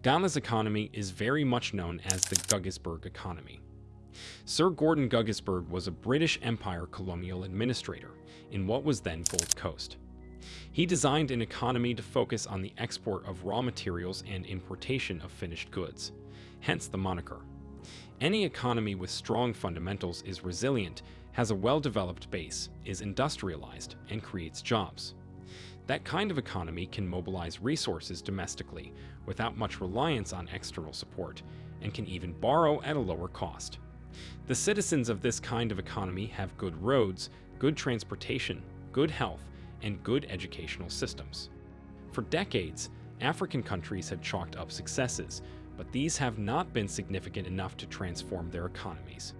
Ghana's economy is very much known as the Guggisberg economy. Sir Gordon Guggisberg was a British Empire colonial administrator in what was then Gold Coast. He designed an economy to focus on the export of raw materials and importation of finished goods, hence the moniker. Any economy with strong fundamentals is resilient, has a well-developed base, is industrialized, and creates jobs. That kind of economy can mobilize resources domestically without much reliance on external support, and can even borrow at a lower cost. The citizens of this kind of economy have good roads, good transportation, good health, and good educational systems. For decades, African countries had chalked up successes, but these have not been significant enough to transform their economies.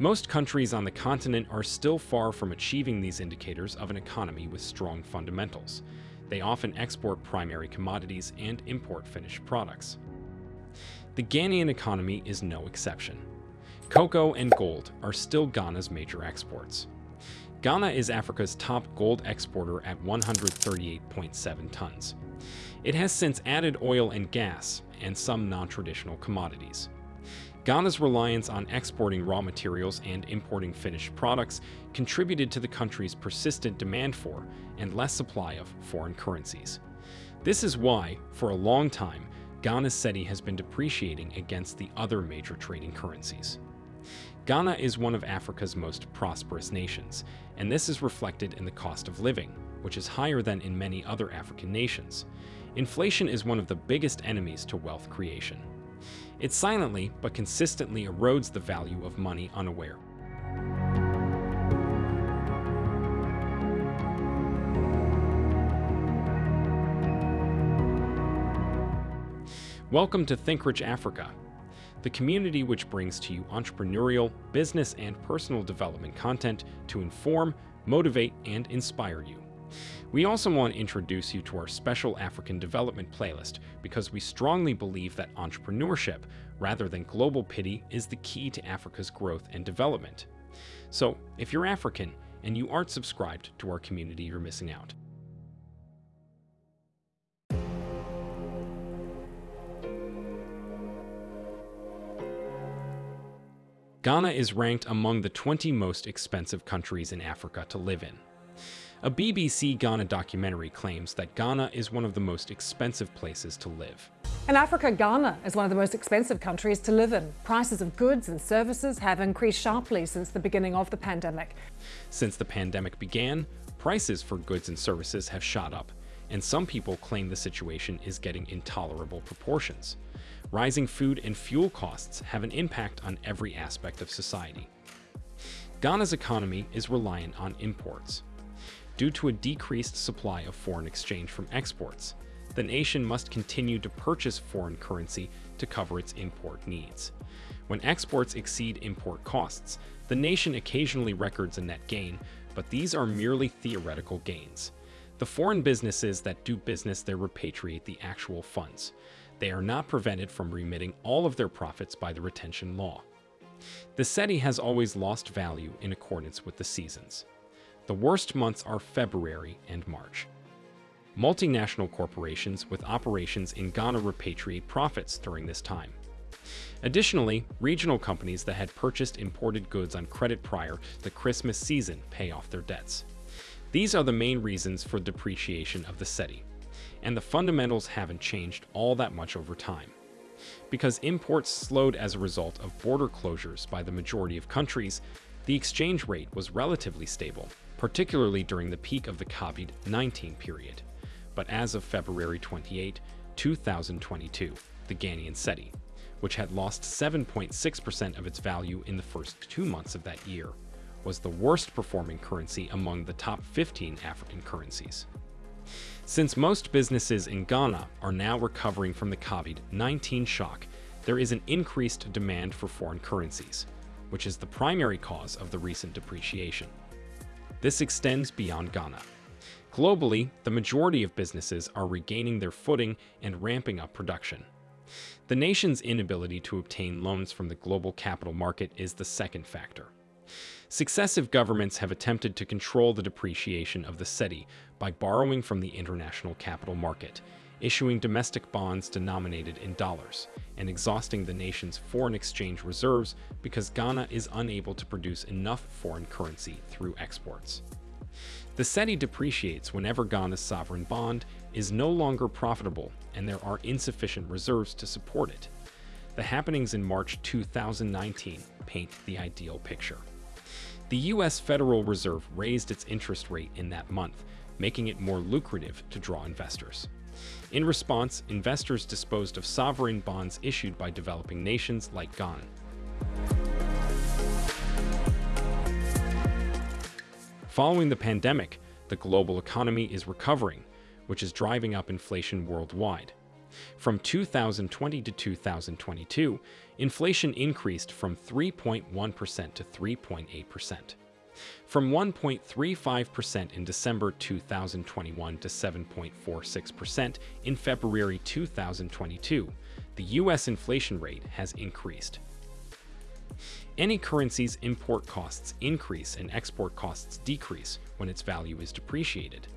Most countries on the continent are still far from achieving these indicators of an economy with strong fundamentals. They often export primary commodities and import finished products. The Ghanaian economy is no exception. Cocoa and gold are still Ghana's major exports. Ghana is Africa's top gold exporter at 138.7 tons. It has since added oil and gas and some non-traditional commodities. Ghana's reliance on exporting raw materials and importing finished products contributed to the country's persistent demand for and less supply of foreign currencies. This is why, for a long time, Ghana's cedi has been depreciating against the other major trading currencies. Ghana is one of Africa's most prosperous nations, and this is reflected in the cost of living, which is higher than in many other African nations. Inflation is one of the biggest enemies to wealth creation. It silently but consistently erodes the value of money unaware. Welcome to Think Rich Africa, the community which brings to you entrepreneurial, business, and personal development content to inform, motivate, and inspire you. We also want to introduce you to our special African development playlist because we strongly believe that entrepreneurship, rather than global pity, is the key to Africa's growth and development. So, if you're African and you aren't subscribed to our community, you're missing out. Ghana is ranked among the 20 most expensive countries in Africa to live in. A BBC Ghana documentary claims that Ghana is one of the most expensive places to live. In Africa, Ghana is one of the most expensive countries to live in. Prices of goods and services have increased sharply since the beginning of the pandemic. Since the pandemic began, prices for goods and services have shot up, and some people claim the situation is getting intolerable proportions rising food and fuel costs have an impact on every aspect of society. Ghana's economy is reliant on imports. Due to a decreased supply of foreign exchange from exports, the nation must continue to purchase foreign currency to cover its import needs. When exports exceed import costs, the nation occasionally records a net gain, but these are merely theoretical gains. The foreign businesses that do business there repatriate the actual funds they are not prevented from remitting all of their profits by the retention law. The cedi has always lost value in accordance with the seasons. The worst months are February and March. Multinational corporations with operations in Ghana repatriate profits during this time. Additionally, regional companies that had purchased imported goods on credit prior the Christmas season pay off their debts. These are the main reasons for depreciation of the cedi and the fundamentals haven't changed all that much over time. Because imports slowed as a result of border closures by the majority of countries, the exchange rate was relatively stable, particularly during the peak of the COVID-19 period. But as of February 28, 2022, the Ghanaian cedi, which had lost 7.6% of its value in the first two months of that year, was the worst performing currency among the top 15 African currencies. Since most businesses in Ghana are now recovering from the COVID-19 shock, there is an increased demand for foreign currencies, which is the primary cause of the recent depreciation. This extends beyond Ghana. Globally, the majority of businesses are regaining their footing and ramping up production. The nation's inability to obtain loans from the global capital market is the second factor. Successive governments have attempted to control the depreciation of the cedi by borrowing from the international capital market issuing domestic bonds denominated in dollars, and exhausting the nation's foreign exchange reserves because Ghana is unable to produce enough foreign currency through exports. The cedi depreciates whenever Ghana's sovereign bond is no longer profitable and there are insufficient reserves to support it. The happenings in March 2019 paint the ideal picture. The U.S. Federal Reserve raised its interest rate in that month, making it more lucrative to draw investors. In response, investors disposed of sovereign bonds issued by developing nations like Ghana. Following the pandemic, the global economy is recovering, which is driving up inflation worldwide. From 2020 to 2022, inflation increased from 3.1% to 3.8%. From 1.35% in December 2021 to 7.46% in February 2022, the U.S. inflation rate has increased. Any currency's import costs increase and export costs decrease when its value is depreciated.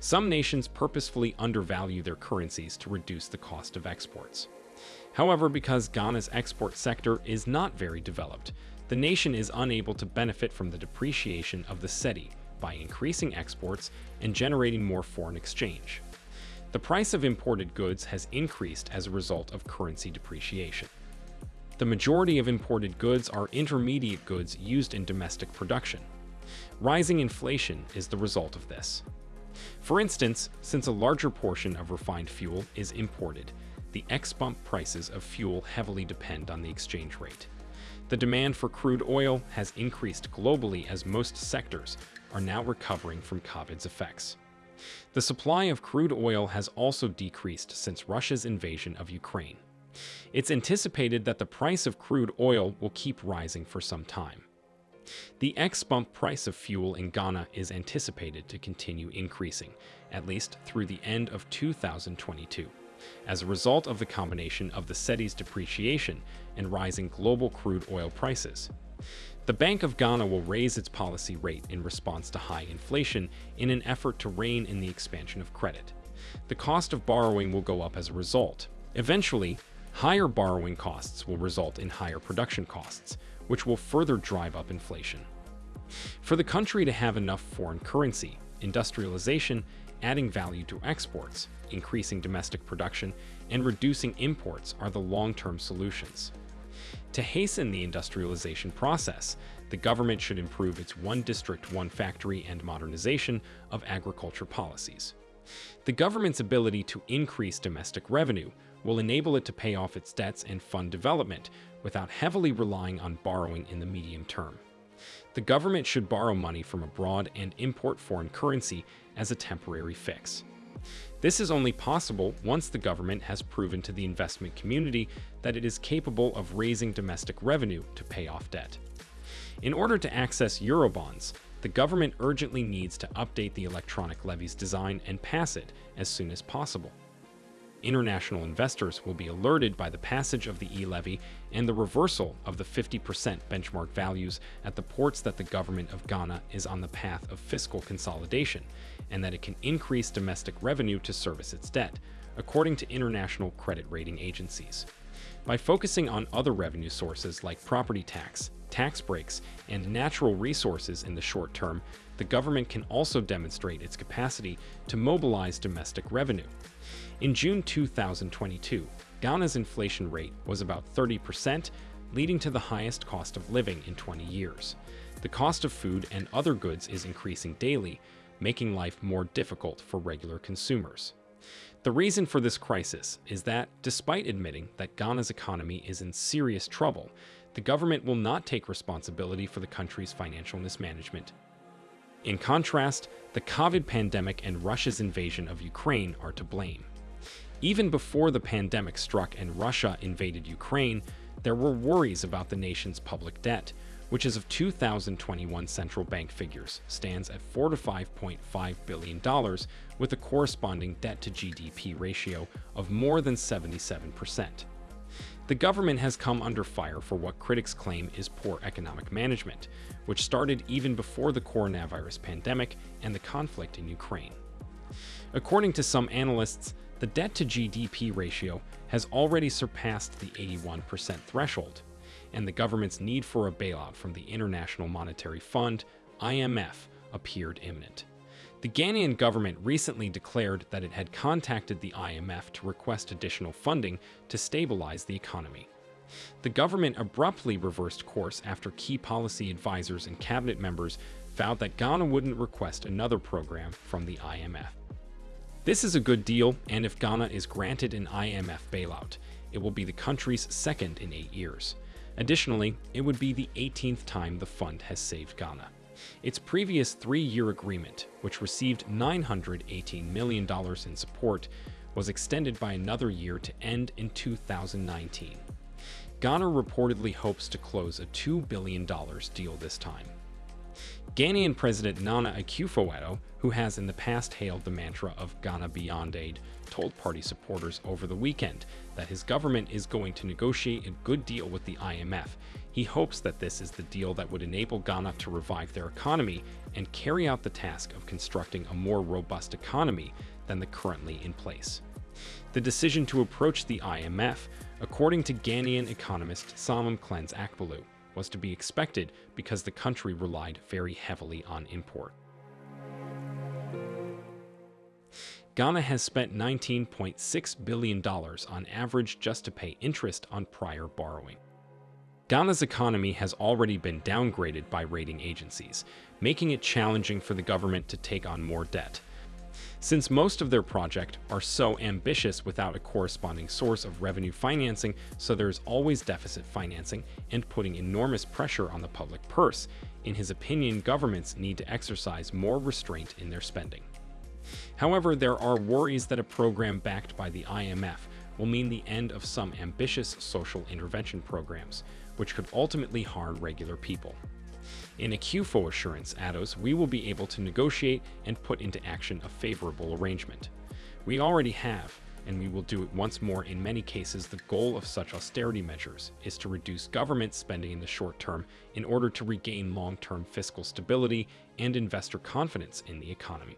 Some nations purposefully undervalue their currencies to reduce the cost of exports. However, because Ghana's export sector is not very developed, the nation is unable to benefit from the depreciation of the cedi by increasing exports and generating more foreign exchange. The price of imported goods has increased as a result of currency depreciation. The majority of imported goods are intermediate goods used in domestic production. Rising inflation is the result of this. For instance, since a larger portion of refined fuel is imported, the ex-pump prices of fuel heavily depend on the exchange rate. The demand for crude oil has increased globally as most sectors are now recovering from COVID's effects. The supply of crude oil has also decreased since Russia's invasion of Ukraine. It's anticipated that the price of crude oil will keep rising for some time. The ex-pump price of fuel in Ghana is anticipated to continue increasing, at least through the end of 2022, as a result of the combination of the cedi's depreciation and rising global crude oil prices. The Bank of Ghana will raise its policy rate in response to high inflation in an effort to rein in the expansion of credit. The cost of borrowing will go up as a result. Eventually, higher borrowing costs will result in higher production costs, which will further drive up inflation. For the country to have enough foreign currency, industrialization, adding value to exports, increasing domestic production, and reducing imports are the long-term solutions. To hasten the industrialization process, the government should improve its one district, one factory and modernization of agriculture policies. The government's ability to increase domestic revenue will enable it to pay off its debts and fund development without heavily relying on borrowing in the medium term. The government should borrow money from abroad and import foreign currency as a temporary fix. This is only possible once the government has proven to the investment community that it is capable of raising domestic revenue to pay off debt. In order to access Eurobonds, the government urgently needs to update the electronic levy's design and pass it as soon as possible. International investors will be alerted by the passage of the e-levy and the reversal of the 50% benchmark values at the ports that the government of Ghana is on the path of fiscal consolidation and that it can increase domestic revenue to service its debt, according to international credit rating agencies. By focusing on other revenue sources like property tax, tax breaks, and natural resources in the short term, the government can also demonstrate its capacity to mobilize domestic revenue. In June 2022, Ghana's inflation rate was about 30%, leading to the highest cost of living in 20 years. The cost of food and other goods is increasing daily, making life more difficult for regular consumers. The reason for this crisis is that, despite admitting that Ghana's economy is in serious trouble, the government will not take responsibility for the country's financial mismanagement. In contrast, the COVID pandemic and Russia's invasion of Ukraine are to blame. Even before the pandemic struck and Russia invaded Ukraine, there were worries about the nation's public debt, which as of 2021 central bank figures stands at 4 to 5.5 billion dollars with a corresponding debt to GDP ratio of more than 77%. The government has come under fire for what critics claim is poor economic management, which started even before the coronavirus pandemic and the conflict in Ukraine. According to some analysts, the debt to GDP ratio has already surpassed the 81% threshold, and the government's need for a bailout from the International Monetary Fund, IMF, appeared imminent. The Ghanaian government recently declared that it had contacted the IMF to request additional funding to stabilize the economy. The government abruptly reversed course after key policy advisors and cabinet members vowed that Ghana wouldn't request another program from the IMF. This is a good deal, and if Ghana is granted an IMF bailout, it will be the country's second in eight years. Additionally, it would be the 18th time the fund has saved Ghana. Its previous three-year agreement, which received $918 million in support, was extended by another year to end in 2019. Ghana reportedly hopes to close a $2 billion deal this time. Ghanaian President Nana Akufo-Addo, who has in the past hailed the mantra of Ghana Beyond Aid, told party supporters over the weekend that his government is going to negotiate a good deal with the IMF. He hopes that this is the deal that would enable Ghana to revive their economy and carry out the task of constructing a more robust economy than the currently in place. The decision to approach the IMF, according to Ghanaian economist Samam Cleanse Akpolu, was to be expected because the country relied very heavily on import. Ghana has spent $19.6 billion on average just to pay interest on prior borrowing. Ghana's economy has already been downgraded by rating agencies, making it challenging for the government to take on more debt, since most of their project are so ambitious without a corresponding source of revenue financing, so there's always deficit financing and putting enormous pressure on the public purse, in his opinion, governments need to exercise more restraint in their spending. However, there are worries that a program backed by the IMF will mean the end of some ambitious social intervention programs, which could ultimately harm regular people. In Akufo assurance, Addo's, we will be able to negotiate and put into action a favorable arrangement. We already have, and we will do it once more in many cases the goal of such austerity measures is to reduce government spending in the short term in order to regain long-term fiscal stability and investor confidence in the economy.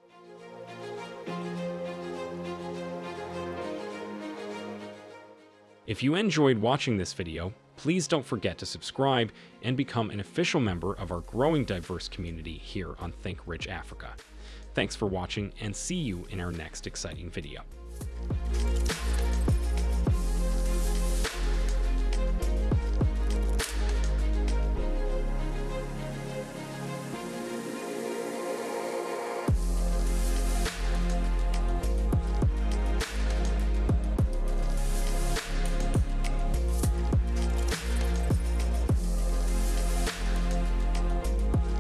If you enjoyed watching this video, please don't forget to subscribe and become an official member of our growing diverse community here on Think Rich Africa. Thanks for watching and see you in our next exciting video.